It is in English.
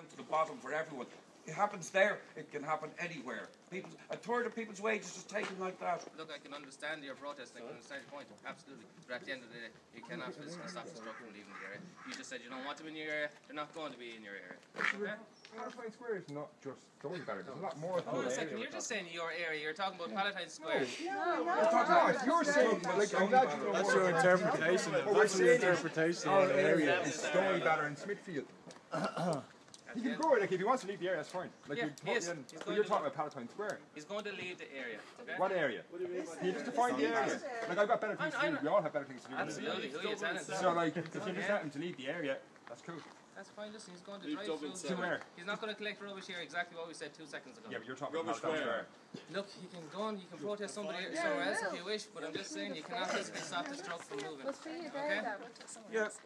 down to the bottom for everyone. It happens there, it can happen anywhere. People, a third of people's wages is taken like that. Look, I can understand your protest, I can understand your point, absolutely. But at the end of the day, you cannot physically stop the truck from leaving the area. You just said you don't want them in your area, they're not going to be in your area. Okay? Palatine Square is not just Stoneybatter. There's a lot more to Hold on a second, you're just saying your area, you're talking about Palatine Square. No, if you're saying, like, I'm glad you That's your interpretation. What oh, we're That's your interpretation Our of the area. area is Stoneybatter and Smithfield. He can go, like, if he wants to leave the area, that's fine. Like, Yeah, you he is. put in, He's but going you're talking about Palatine Square. He's going to leave the area, okay? What area? Can you just defined the area? Like, I've got better things to I- I- do. We all have better things to do. Absolutely, who are you telling? So, like, if you just let him to leave the area, that's cool. That's fine, listen, he's going to Leave drive Dublin through. To where? He's not going to collect rubbish here, exactly what we said two seconds ago. Yeah, but you're talking about Rubbish Palatine where? Square. Look, you can go on, you can protest somebody somewhere else if you wish, but I'm just saying you cannot physically stop this truck from moving. But for you Okay? there, that Yeah. just